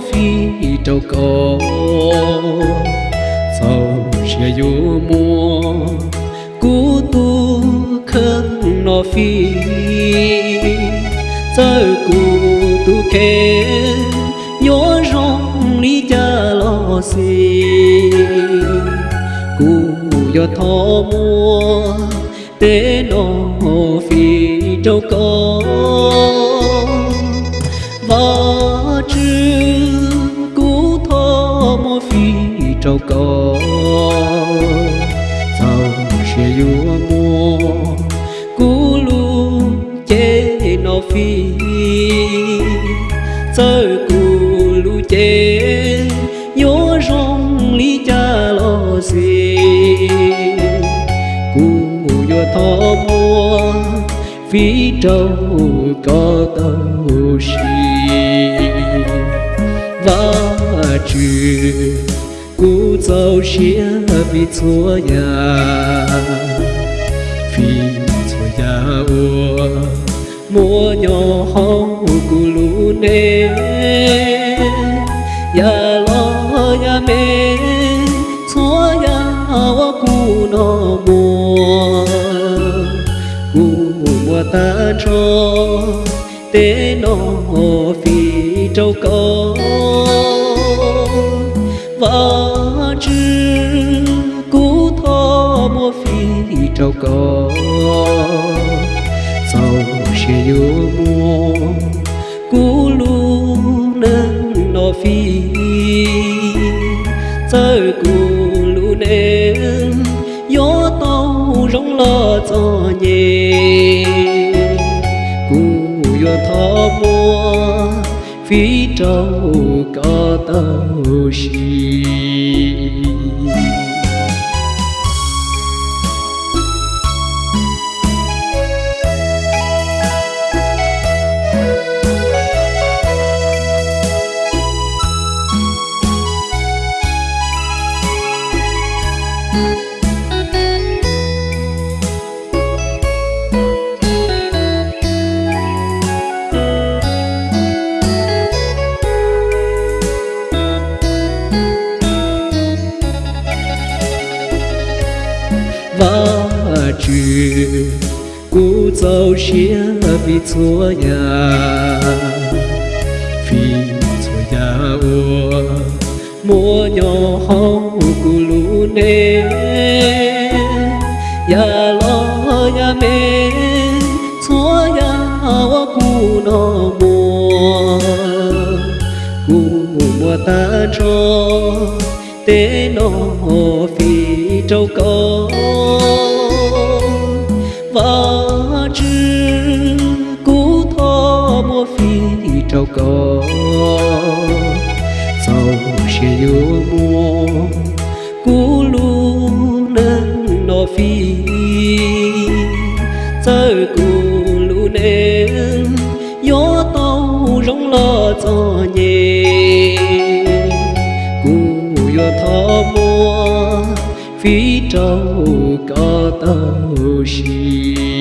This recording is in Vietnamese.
phi trâu cổ sau xe vô mua cú tu khăn nó phi. Giờ cú tu kê nhớ rong lý cha lo xì. Cú yo thọ mua tế nó phi trâu cổ lu chế nhớ rong lý cha lo gì cú yo thọ mua phi trâu có tàu xì và trừ cú dâu xía vì chúa nhà phi mua nhỏ hông cú lũ nê ya lo ya mê chúa ya wa cú nó mua cú mua ta cho tế nó phi trâu có và chứ cú thọ mua phi trâu có sau sẽ yêu mua cú lù nâng nó phi. Giờ cú lù nâng gió tàu rong lo cho nhẹ cú yo thọ mua phi trâu có tàu xì. Và trừ cú dâu xía vì chúa nhà vì chúa nhà ua mua nhỏ hông cú lũ nê ya lo ya mê chúa nhà wa cú nó mua cú mua ta cho tế nó phi trâu trâu có sau sẽ yêu mua, cú lu nâng nó phi. Giờ cú lu nên gió tàu rong lo cho nhẹ. Cú yo thọ mua phi trâu có tàu xì